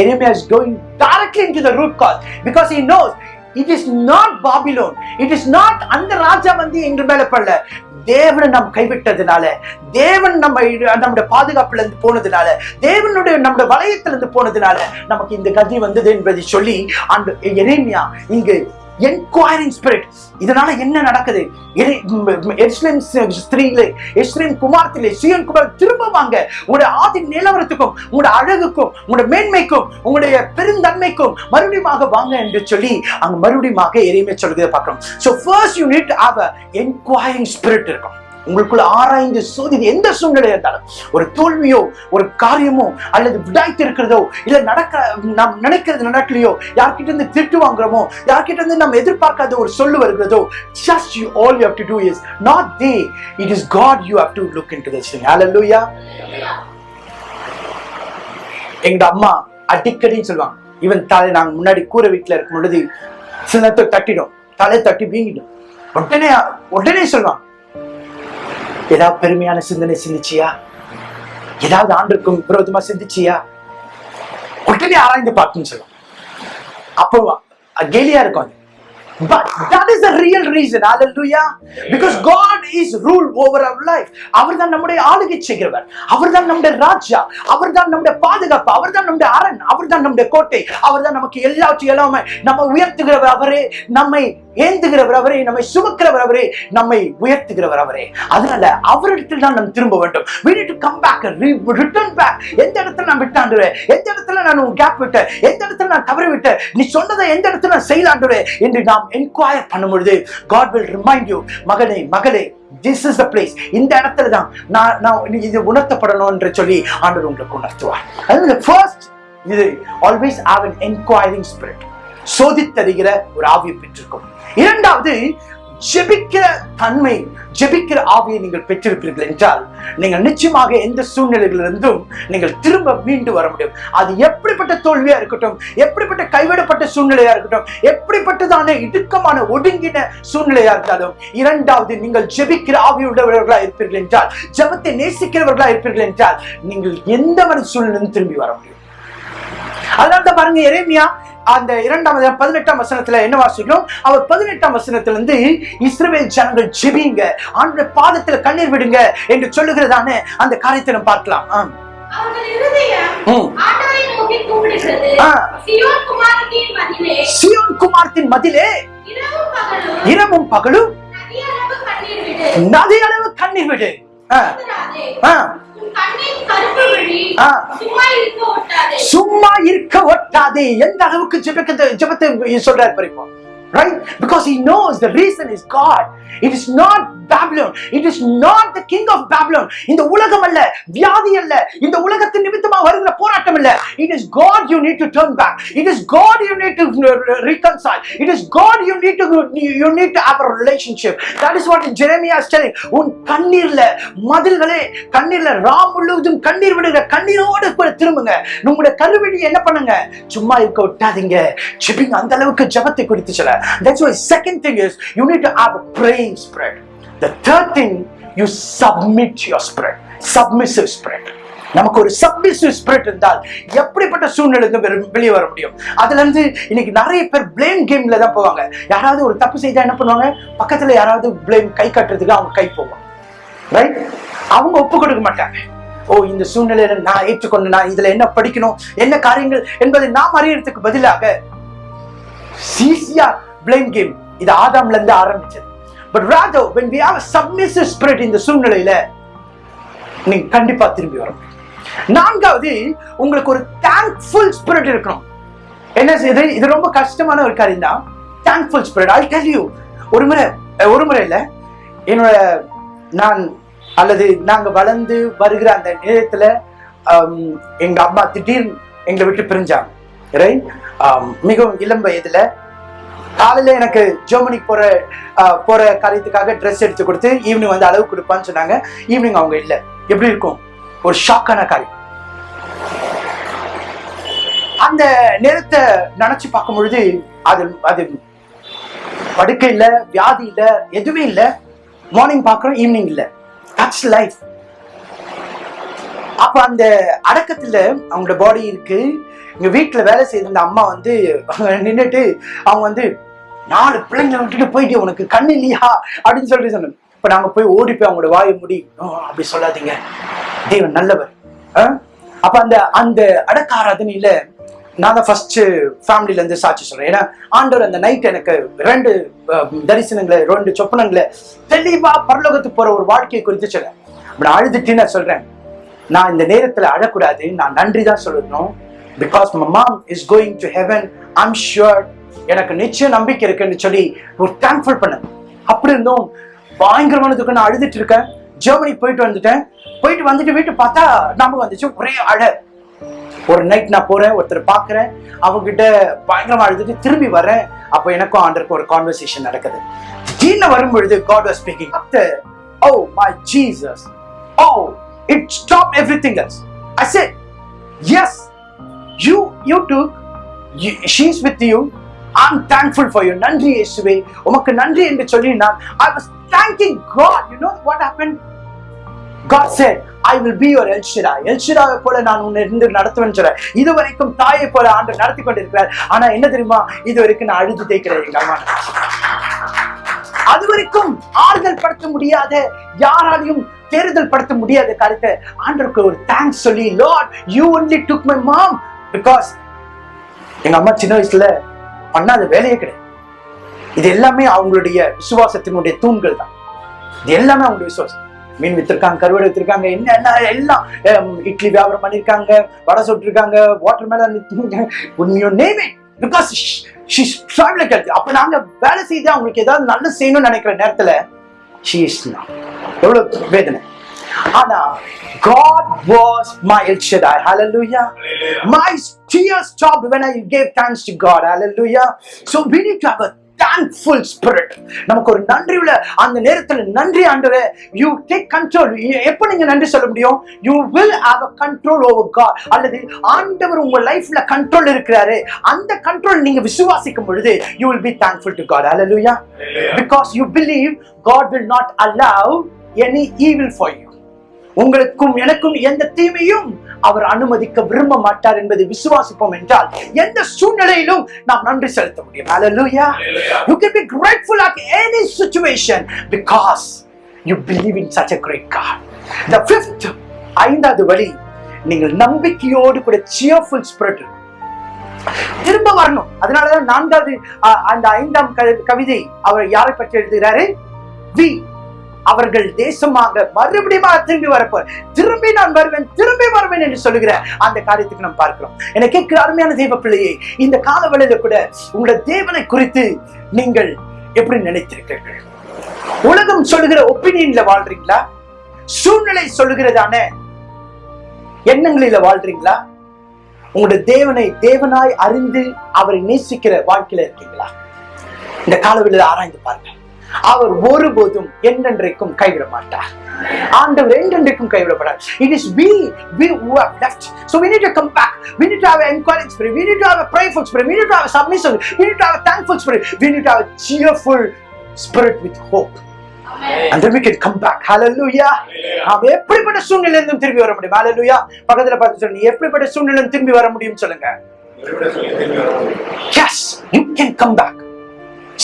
எரேமியா is going directly into the root cause because he knows it is not Babylon it is not அந்த ராஜா வந்து எங்க மேல படல. தேவனை நாம் கைவிட்டதுனால தேவன் நம்ம நம்முடைய பாதுகாப்புல இருந்து போனதுனால தேவனுடைய நம்முடைய வளையத்திலிருந்து போனதுனால நமக்கு இந்த கதி வந்தது என்பதை சொல்லி அந்த எரேமியா இங்கு என்கொயரிங் ஸ்பிரிட் இதனால என்ன நடக்குது? எரி- ம், ஸ்திரீகளே குமாரத்திலே சியோன் குமார் திரும்ப வாங்க. உங்களுடைய ஆதி நிலவரத்துக்கும் உங்களுடைய அழகுக்கும் உங்களுடைய மேன்மைக்கும் உங்களுடைய பெருந்தன்மைக்கும் மறுபடியுமாக வாங்க என்று சொல்லி அங்க மறுபடியும் எரியுமே சொல்கிறத பார்க்கணும் so first you need have a enquiring spirit இருக்கும். உங்களுக்குள்ள ஆராய்ந்து சோதி எந்த சூழ்நிலையா இருந்தாலும் ஒரு தோல்வியோ ஒரு காரியமோ அல்லது விடாய்த்து இருக்கிறதோ இல்ல நடக்க நாம் நினைக்கிறது நடக்கலையோ யார்கிட்ட இருந்து திட்டு வாங்குறோமோ யார்கிட்ட இருந்து நம்ம எதிர்பார்க்காத ஒரு சொல்லு வருகிறதோ just you all you have to do is not they it is god you have to look into this thing. Hallelujah. எங்க அம்மா அடிக்கடின்னு சொல்லுவாங்க. இவன் தலை நாங்க முன்னாடி கூரை வீட்டுல இருக்கும் பொழுது சின்னத்தை தட்டிடும். தலை தட்டி வீங்கிடும். உடனே உடனே சொல்லுவான் ஏதாவது பெருமையான சிந்தனை சிந்திச்சியா? ஏதாவது ஆண்டுக்கும் விரோதமா சிந்திச்சியா? உடனே ஆராய்ந்து பார்க்கணும்னு சொல்லுவோம் அப்போ கேலியா இருக்கும் அது. But that is the real reason. Hallelujah. Because God is rule over our life. அவர் தான் நம்முடைய ஆளுகை செய்கிறவர். அவர் தான் நம்முடைய ராஜா. அவர் தான் நம்முடைய பாதுகாப்பு. அவர் தான் நம்முடைய அரண். அவர் தான் நம்முடைய கோட்டை. அவர் தான் நமக்கு எல்லாவற்றையும் எல்லாமே நம்ம உயர்த்துகிறவர் அவரே. நம்மை ஏந்துகிறவர் அவரே. நம்மை சுமக்கிறவர் அவரே. நம்மை உயர்த்துகிறவர் அவரே. அதனால அவரிடத்தில் தான் நாம் திரும்ப வேண்டும். We need to come back return back. எந்த இடத்துல நான் விட்டாண்டுறேன்? எந்த இடத்துல நான் கேப் விட்டேன்? எந்த இடத்துல நான் தவறு விட்டேன்? நீ சொன்னதை எந்த இடத்துல நான் செய்யலாண்டுறேன் என்று நாம் என்கொயர் பண்ணும் பொழுது God will remind you மகனே மகளே திஸ் இஸ் த பிளேஸ் இந்த இடத்துல தான் நான் நான் இது உணர்த்தப்படணும் என்று சொல்லி ஆண்டவர் உங்களுக்கு உணர்த்துவார். அது ஃபர்ஸ்ட் இது always have an enquiring spirit சோதித்தறிகிற ஒரு ஆவியை பெற்றிருக்கும். இரண்டாவது ஜெபிக்கிற தன்மை ஜெபிக்கிற ஆவியை நீங்கள் பெற்றிருப்பீர்கள் என்றால் நீங்கள் நிச்சயமாக எந்த சூழ்நிலைகளிலிருந்தும் நீங்கள் திரும்ப மீண்டு வர முடியும். அது எப்படிப்பட்ட தோல்வியா இருக்கட்டும் எப்படிப்பட்ட கைவிடப்பட்ட சூழ்நிலையா இருக்கட்டும் எப்படிப்பட்டதான இடுக்கமான ஒடுங்கின சூழ்நிலையா இருந்தாலும் இரண்டாவது நீங்கள் ஜெபிக்கிற ஆவியுள்ளவர்களா இருப்பீர்கள் என்றால் ஜெபத்தை நேசிக்கிறவர்களா இருப்பீர்கள் என்றால் நீங்கள் எந்த மாதிரி சூழ்நிலையும் திரும்பி வர முடியும். அதனால தான் பாருங்க எரேமியா அந்த இரண்டாம் பதினெட்டாம் வசனத்துல என்ன வாசிக்கிறோம்? அவர் பதினெட்டாம் வசனத்துல இருந்து இஸ்ரவேல் ஜனங்கள் ஜெபிங்க ஆண்டுடைய பாதத்துல கண்ணீர் விடுங்க என்று சொல்லுகிறதான அந்த காரியத்தை நம்ம பார்க்கலாம். சியோன் குமாரத்தின் மதிலே. இரவும் பகலும் நதி அளவு கண்ணீர் விடு. சும்மா இருக்க ஒட்டாதே. எந்த அளவுக்கு ஜெபத்தை சொல்றாரு பாருங்க right? Because he knows the reason is god. It is not Babylon it is not the king of Babylon இந்த உலகம் அல்ல வியாதி அல்ல இந்த உலகத்து நிமித்தமாக வருகிற போராட்டம் இல்ல it is God you need to turn back it is God you need to reconcile it is god you need to you need to have a relationship that is what jeremiah is telling உன் கண்ணீர்ல மதில்களே கண்ணீர்ல ராம் முழுவதும் கண்ணீர் விடுகிற கண்ணீரோடு திரும்புங்க உங்களுடைய கருவிடி என்ன பண்ணுங்க சும்மா இருக்க விட்டாதீங்க ஜெபிங்க அந்த அளவுக்கு ஜபத்தை குறித்து சொல்ல that's why second thing is you need to have a praying spread. the third thing you submit your spread. submissive spread. நமக்கு ஒரு சப்மிசிவ் ஸ்பிரிட் இருந்தால் எப்படிப்பட்ட சூழ்நிலை வெளியே வர முடியும்? அதுல இருந்து இன்னைக்கு நிறைய பேர் பிளேம் கேம்ல தான் போவாங்க. யாராவது ஒரு தப்பு செய்தா என்ன பண்ணுவாங்க? பக்கத்துல யாராவது பிளேம் கை கட்டுறதுக்கு அவங்க கை போவாங்க ரைட் அவங்க ஒப்பு கொடுக்க மாட்டாங்க. ஓ இந்த சூழ்நிலையில நான் ஏற்றுக்கொண்டு நான் இதுல என்ன படிக்கணும்? என்ன காரியங்கள் என்பதை நாம் அறியறதுக்கு பதிலாக சீசியா பிளேம் கேம் இது ஆதாம்ல இருந்து ஆரம்பிச்சது. But rather when we have a submissive spirit இந்த சூழ்நிலையில நீங்க கண்டிப்பா திரும்பி வர நான்காவது உங்களுக்கு ஒரு தேங்க்ஃபுல் ஸ்பிரிட் இருக்கணும். என்ன இது இது ரொம்ப கஷ்டமான ஒரு காரியம் தான். Thankful spirit I tell you ஒரு முறை ஒரு முறை இல்லை. என்னோட நான் அல்லது நாங்கள் வளர்ந்து வருகிற அந்த நேரத்தில் எங்கள் அம்மா திடீர்னு எங்களை விட்டு பிரிஞ்சாங்க. ரைட் மிகவும் இளம் வயதில் காலையில் எனக்கு ஜெர்மனிக்கு போகிற போகிற காரியத்துக்காக ட்ரெஸ் எடுத்து கொடுத்து ஈவினிங் வந்து அளவு கொடுப்பான்னு சொன்னாங்க. ஈவினிங் அவங்க இல்லை. எப்படி இருக்கும்? ஒரு ஷாக்கான காரியம். அந்த நேரத்தை நினைச்சு பார்க்கும் பொழுது அது அது படுக்கை இல்லை வியாதி இல்லை எதுவுமே இல்லை. மார்னிங் பார்க்குறோம் ஈவினிங் இல்லை. தட்ஸ் லைஃப் அப்ப அந்த அடக்கத்துல அவங்களோட பாடி இருக்கு. எங்க வீட்டுல வேலை செய்த அம்மா வந்து நின்றுட்டு அவங்க வந்து நாலு பிள்ளைங்களை விட்டுட்டு போயிட்டு உனக்கு கண்ணு இல்லையா? அப்படின்னு சொல்லிட்டு சொன்னேன். இப்ப நாங்க போய் ஓடி போய் அவங்களோட வாயை முடி அப்படி சொல்லாதீங்க. தேவன் நல்லவர். ஆ? அப்ப அந்த அந்த அடக்க ஆராதனையில நான் தான் ஃபர்ஸ்ட் ஃபேமிலில இருந்து சாட்சி சொல்றேன். ஏன்னா ஆண்டவர் அந்த நைட் எனக்கு ரெண்டு தரிசனங்களை ரெண்டு சொப்பனங்களை தெளிவா பரலோகத்துக்கு போற ஒரு வாழ்க்கையை குறித்து சொல்றேன். நான் அழுதுட்டு நான் சொல்றேன். நான் இந்த நேரத்துல அழக்கூடாது நான் நன்றி தான் சொல்லணும். Because my mom is going to heaven I'm sure எனக்கு நிச்சயம் நம்பிக்கை இருக்குன்னு சொல்லி ஒரு தேங்க்ஃபுல் பண்ணேன் அப்படி இருந்தும் பயங்கரமானதுக்கு நான் அழுதுட்டு இருக்கேன். ஜெர்மனி போயிட்டு வந்துட்டேன். போயிட்டு வந்துட்டு வீட்டு பார்த்தா நமக்கு வந்துச்சு ஒரே அழ ஒரு நைட் நான் போறேன் ஒருத்தர் பார்க்கறேன். அவங்க கிட்ட பயங்கரமா அழுதுட்டு திரும்பி வரேன் அப்போ எனக்கும் ஆண்டருக்கும் ஒரு கான்வர்சேஷன் நடக்குது. திடீர்னு வரும்பொழுது God was speaking oh my Jesus oh it stop everything else I said yes you you to she's with you I'm thankful for you நன்றி இயேசுவே. உமக்கு நன்றி என்று சொல்லி நான் I was thanking God you know what happen God said, I will be your El Shaddai. El போல நான் உன்னை இருந்து நடத்துவேன் சொல்ற இதுவரைக்கும் தாயை போல ஆண்டு நடத்தி கொண்டிருக்கிறார். ஆனா என்ன தெரியுமா? இது வரைக்கும் நான் அழுது தேய்க்கிறேன் எங்க அம்மா. அது வரைக்கும் ஆறுதல் படுத்த முடியாத யாராலையும் தேர்தல் படுத்த முடியாத காரியத்தை ஆண்டருக்கு ஒரு தேங்க்ஸ் சொல்லி Lord you only took my mom because எங்க அம்மா சின்ன வயசுல பண்ணாத வேலையே கிடையாது. இது எல்லாமே அவங்களுடைய விசுவாசத்தினுடைய தூண்கள் தான். இது எல்லாமே அவங்களுடைய விசுவாசம். மீன் வித்திருக்காங்க கருவாடு வித்திருக்காங்க என்ன என்ன எல்லாம் இட்லி வியாபாரம் பண்ணிருக்காங்க வடை சுட்டிருக்காங்க வாட்டர் மேல நேம் பிகாஸ் அப்ப நாங்க வேலை செய்து அவங்களுக்கு ஏதாவது நல்ல செய்யணும்னு நினைக்கிற நேரத்துல she is எவ்வளவு வேதனை. ஆனா God was my El Shaddai. Hallelujah. My tears stopped when I gave thanks to God. Hallelujah. So we need to have a thankful spirit. நமக்கு ஒரு நன்றி உள்ள அந்த நேரத்துல நன்றி ஆண்டவரே யூ டேக் கண்ட்ரோல் எப்ப நீங்க நன்றி சொல்ல முடியும் you will have a control over God அல்லது ஆண்டவர் உங்க லைஃப்ல கண்ட்ரோல் இருக்கிறாரு அந்த கண்ட்ரோல் நீங்க விசுவாசிக்கும் பொழுது you will be thankful to God hallelujah because you believe God will not allow any evil for you உங்களுக்கும் எனக்கும் எந்த தீமையும் அவர் அனுமதிக்க விரும்ப மாட்டார் என்பதை விசுவாசிப்போம் என்றால் எந்த சூழ்நிலையிலும் நாம் நன்றி செலுத்த முடியும் Hallelujah. You can be grateful at any situation because you believe in such a great God. The fifth, ஐந்தாவது வழி நீங்கள் நம்பிக்கையோடு கூட cheerful spirit இருக்கும். திரும்ப வரணும் அதனாலதான் நான்காவது அந்த ஐந்தாம் கவிதை அவர் யாரை பற்றி எழுதுகிறாரு வி அவர்கள் தேசமாக மறுபடியும் திரும்பி வரப்போர் திரும்பி நான் வருவேன் திரும்பி வருவேன் என்று சொல்லுகிற அந்த காரியத்துக்கு நாம் பார்க்கிறோம். எனக்கு கேட்கிற அருமையான தெய்வ பிள்ளையை இந்த காலவெளியில கூட உங்களோட தேவனை குறித்து நீங்கள் எப்படி நினைத்திருக்கிறீர்கள்? உலகம் சொல்லுகிற ஒப்பீனியன்ல வாழ்றீங்களா? சூழ்நிலை சொல்லுகிறதான எண்ணங்களில வாழ்றீங்களா? உங்களுடைய தேவனை தேவனாய் அறிந்து அவரை நேசிக்கிற வாழ்க்கையில இருக்கீங்களா? இந்த காலவெளியில ஆராய்ந்து பாருங்க அவர் ஒருபோதும் என்றென்றைக்கும் கைவிட மாட்டார் ஆண்டவர் என்றென்றைக்கும் கைவிடப்படார் it is we we who have left so we need to come back we need to have an encouraging spirit we need to have a prayerful spirit we need to have a submissive we need to have a thankful spirit we need to have a cheerful spirit with hope and then we can come back hallelujah நாம் எப்படிப்பட்ட சூழ்நிலையில திரும்பி வர முடியும் hallelujah பக்கத்துல பார்த்து சொல்லுங்க எப்படிப்பட்ட சூழ்நிலையில திரும்பி வர முடியும் சொல்லுங்க ஒருவிட சொல்லி திரும்பி வருவோம் yes you can come back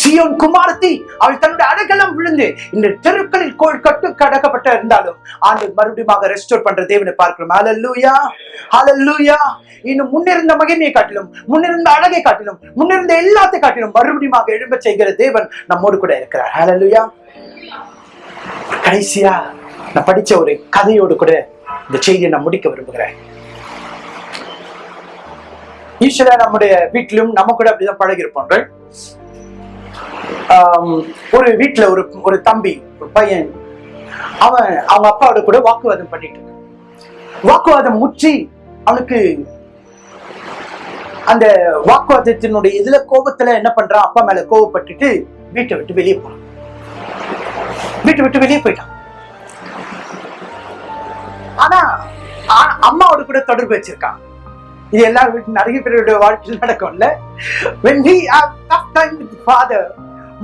Zion குமாரத்தி அவள் தன்னுடைய அடைக்கலம் விழுந்து இந்த தெருக்களில் கோள் கட்டு கடக்கப்பட்ட இருந்தாலும் ஆண்டு மறுபடியும் ரெஸ்டோர் பண்ற தேவனை பார்க்கிறோம். அலல்லூயா அலல்லூயா இன்னும் முன்னிருந்த மகிமையை காட்டிலும் முன்னிருந்த அழகை காட்டிலும் முன்னிருந்த எல்லாத்தை காட்டிலும் மறுபடியும் எழும்ப செய்கிற தேவன் நம்மோடு கூட இருக்கிறார். அலல்லூயா கடைசியா நான் படிச்ச ஒரு கதையோடு கூட இந்த செய்தியை நான் முடிக்க விரும்புகிறேன். ஈஸ்வரா நம்முடைய வீட்டிலும் நம்ம கூட அப்படிதான் பழகிருப்போம்? ஒரு வீட்டுல ஒரு ஒரு தம்பி ஒரு பையன். அவன் அவங்க அப்பாவோட கூட வாக்குவாதம் பண்ணிட்டு இருக்கான். வாக்குவாதம் முற்றி அவனுக்கு அந்த வாக்குவாதத்தினுடைய இதுல கோபத்துல என்ன பண்றான்? அப்பா மேல கோவப்பட்டுட்டு வீட்டை விட்டு வெளியே போறான். வீட்டை விட்டு வெளியே போயிட்டான். ஆனா அம்மாவோட கூட தொடர்பு வச்சிருக்கான். இது எல்லா வீட்டு நிறைய பேருடைய வாழ்க்கையில் நடக்கும்ல. When we have tough time with father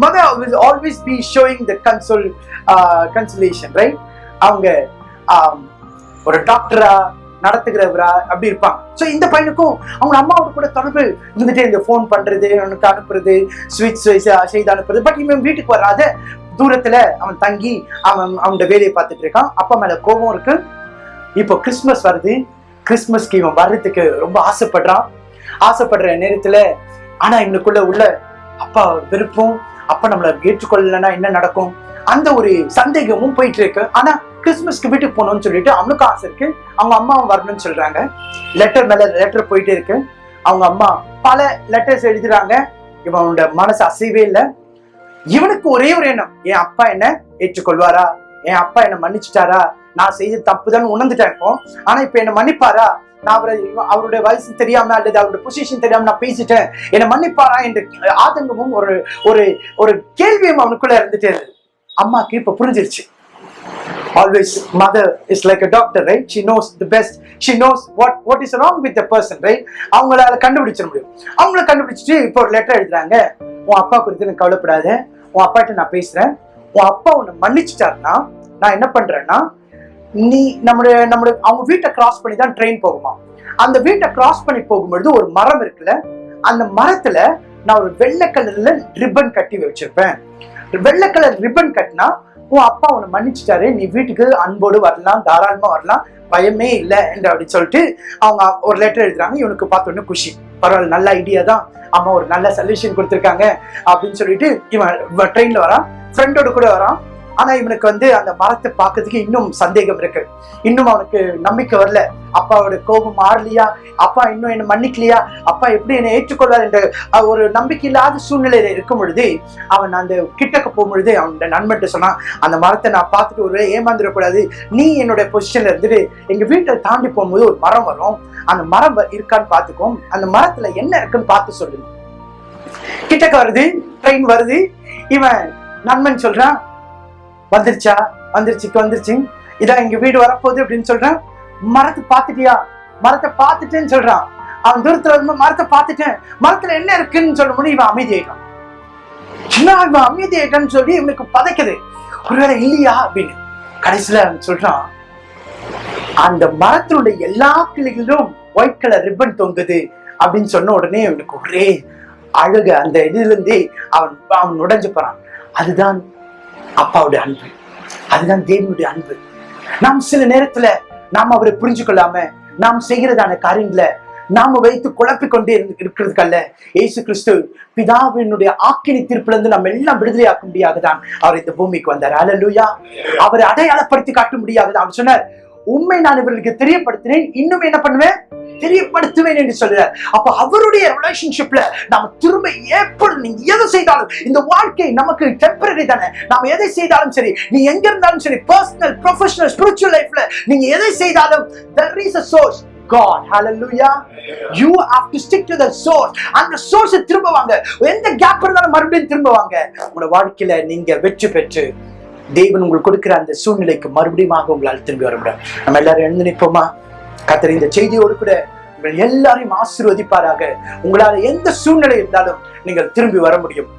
mother will always be showing the console uh, consolation right? அவங்க um, ஒரு டாக்டரா நடத்துகிறவரா அப்படி இருப்பாங்க. ஸோ இந்த பையனுக்கும் அவங்க அம்மாவோட கூட தொடர்பு இருந்துட்டு இந்த ஃபோன் பண்றது அவனுக்கு அனுப்புறது ஸ்வீட்ஸ் செய்து அனுப்புறது. பட் இவன் வீட்டுக்கு வராத தூரத்துல அவன் தங்கி அவன் அவனோட வேலையை பார்த்துட்டு இருக்கான். அப்பா மேல கோபம் இருக்கு. இப்போ கிறிஸ்மஸ் வருது. கிறிஸ்மஸ்க்கு இவன் வர்றதுக்கு ரொம்ப ஆசைப்படுறான். ஆசைப்படுற நேரத்துல ஆனா இவனுக்குள்ள உள்ள அப்பா விருப்பம் அப்பா நம்மள ஏற்றுக்கொள்ளலைன்னா என்ன நடக்கும்? அந்த ஒரு சந்தேகமும் போயிட்டு இருக்கு ஆனா கிறிஸ்மஸ்க்கு வீட்டுக்கு போகணும்னு சொல்லிட்டு அவனுக்கும் ஆசை இருக்கு. அவங்க அம்மாவும் வரணும்னு சொல்றாங்க. லெட்டர் மேல லெட்டர் போயிட்டே இருக்கு. அவங்க அம்மா பல லெட்டர்ஸ் எழுதுறாங்க. இவனோட மனசு அசைவே இல்லை. இவனுக்கு ஒரே ஒரு எண்ணம். என் அப்பா என்ன ஏற்றுக்கொள்வாரா? என் அப்பா என்ன மன்னிச்சிட்டாரா? நான் செய்த தப்பு தான் உணர்ந்துட்டேன் இப்போ. ஆனா இப்ப என்ன மன்னிப்பாரா? நான் அவரை அவருடைய வயசு தெரியாம அல்லது அவருடைய பொசிஷன் தெரியாம நான் பேசிட்டேன். என்னை மன்னிப்பாரா என்ற ஆதங்கமும் ஒரு ஒரு ஒரு கேள்வியும் அவனுக்குள்ள இருந்துட்டே இருந்தது. அம்மாக்கு இப்ப புரிஞ்சிருச்சு. Always mother is like a doctor right she knows the best she knows what what is wrong with the person right அவங்களால கண்டுபிடிச்சிட முடியும். அவங்கள கண்டுபிடிச்சிட்டு இப்போ ஒரு லெட்டர் எழுதுறாங்க. உன் அப்பா குறித்து எனக்கு கவலைப்படாத. உன் அப்பாட்ட நான் பேசுறேன். உன் அப்பா உன்னை மன்னிச்சிட்டாருன்னா நான் என்ன பண்றேன்னா நீ நம்மளுடைய நம்மளுடைய அவங்க வீட்டை கிராஸ் பண்ணி தான் ட்ரெயின் போகுமா? அந்த வீட்டை கிராஸ் பண்ணி போகும்பொழுது ஒரு மரம் இருக்குல்ல அந்த மரத்துல நான் ஒரு வெள்ளை கலர்ல ரிப்பன் கட்டி வச்சிருப்பேன். வெள்ளை கலர் ரிப்பன் கட்டினா உன் அப்பா உன்னை மன்னிச்சிட்டாரு நீ வீட்டுக்கு அன்போடு வரலாம் தாராளமா வரலாம் பயமே இல்லை என்று அப்படி சொல்லிட்டு அவங்க ஒரு லெட்டர் எழுதுறாங்க. இவனுக்கு பார்த்தோன்னே குஷி. பரவாயில்ல நல்ல ஐடியா தான். அம்மா ஒரு நல்ல சொல்யூஷன் கொடுத்துருக்காங்க அப்படின்னு சொல்லிட்டு இவன் ட்ரெயின்ல வரான். ஃப்ரெண்டோட கூட வரான். ஆனா இவனுக்கு வந்து அந்த மரத்தை பார்க்கறதுக்கு இன்னும் சந்தேகம் இருக்கு. இன்னும் அவனுக்கு நம்பிக்கை வரல. அப்பாவோட கோபம் மாறலையா? அப்பா இன்னும் என்ன மன்னிக்கலையா? அப்பா எப்படி என்னை ஏற்றுக்கொள்வார் என்ற ஒரு நம்பிக்கை இல்லாத சூழ்நிலையில இருக்கும் பொழுது அவன் அந்த கிட்டக்க போகும்பொழுது அவனோட நண்பன்ட்ட சொன்னான் அந்த மரத்தை நான் பார்த்துட்டு ஒரு ஏமாந்துடக்கூடாது. நீ என்னோட பொசிஷன்ல இருந்துட்டு எங்க வீட்டை தாண்டி போகும்போது ஒரு மரம் வரும். அந்த மரம் வ- இருக்கான்னு பார்த்துக்கோ. அந்த மரத்துல என்ன இருக்குன்னு பார்த்து சொல்லு. கிட்டக்க வருது ட்ரெயின் வருது. இவன் நண்பன் சொல்றான் வந்துருச்சா? வந்துருச்சு வந்துருச்சு. இதான் எங்க வீடு வரப்போகுது அப்படின்னு சொல்றான். மரத்தை பார்த்துட்டியா? மரத்தை பார்த்துட்டேன்னு சொல்றான். அவன் தூரத்துல வந்து மரத்தை பார்த்துட்டேன். மரத்துல என்ன இருக்குன்னு சொல்லும் போது இவன் அமைதியாயிட்டான். என்ன இவன் அமைதியாயிட்டான்னு சொல்லி இவனுக்கு பதைக்குது. ஒருவேளை இல்லையா அப்படின்னு. கடைசியில சொல்றான் அந்த மரத்தினுடைய எல்லா கிளைகளிலும் ஒயிட் கலர் ரிப்பன் தொங்குது அப்படின்னு சொன்ன உடனே அவனுக்கு ஒரே அழுக. அந்த இதுல இருந்தே அவன் அவன் உடைஞ்சு போறான். அதுதான் அப்பாவுடைய அன்பு. அதுதான் தேவனுடைய அன்பு. நாம் சில நேரத்துல நாம் அவரை புரிஞ்சு கொள்ளாம நாம் செய்கிறதான காரியங்களை நாம வைத்து குழப்பிக் கொண்டே இருந்து- இருக்கிறதுக்கல்ல. ஏசு கிறிஸ்து பிதாவினுடைய ஆக்கினி தீர்ப்புல இருந்து நம்ம எல்லாம் விடுதலையாக்க முடியாதுதான் அவர் இந்த பூமிக்கு வந்தார். அலலுயா அவரை அடையாளப்படுத்தி காட்ட முடியாதுதான் அவர் சொன்னார். உண்மை நான் இவர்களுக்கு தெரியப்படுத்தினேன் இன்னும் என்ன பண்ணுவேன்? தெரியப்படுத்துவேன் என்று சொல்றார். அப்ப அவருடைய ரிலேஷன்ஷிப்ல நாம திரும்ப எப்பொழுது நீங்க எதை செய்தாலும் இந்த வாழ்க்கை நமக்கு டெம்பரரி தானே. நாம எதை செய்தாலும் சரி நீ எங்க இருந்தாலும் சரி பர்சனல் ப்ரொஃபஷனல் ஸ்பிரிச்சுவல் லைஃப்ல நீங்க எதை செய்தாலும் there is a source God. Hallelujah. You have to stick to the source. அந்த சோர்ஸை திரும்ப வாங்க எந்த கேப் இருந்தாலும் மறுபடியும் திரும்ப வாங்க உங்களோட வாழ்க்கையில நீங்க வெற்றி பெற்று தேவன் உங்களுக்கு கொடுக்கிற அந்த சூழ்நிலைக்கு மறுபடியும் உங்களால் திரும்பி வர முடியும் நம்ம எல்லாரும் எழுந்து நிற்போமா? கத்தர் இந்த செய்தியோடு கூட உங்கள் எல்லாரையும் ஆசீர்வதிப்பாராக. உங்களால எந்த சூழ்நிலை இருந்தாலும் நீங்கள் திரும்பி வர முடியும்.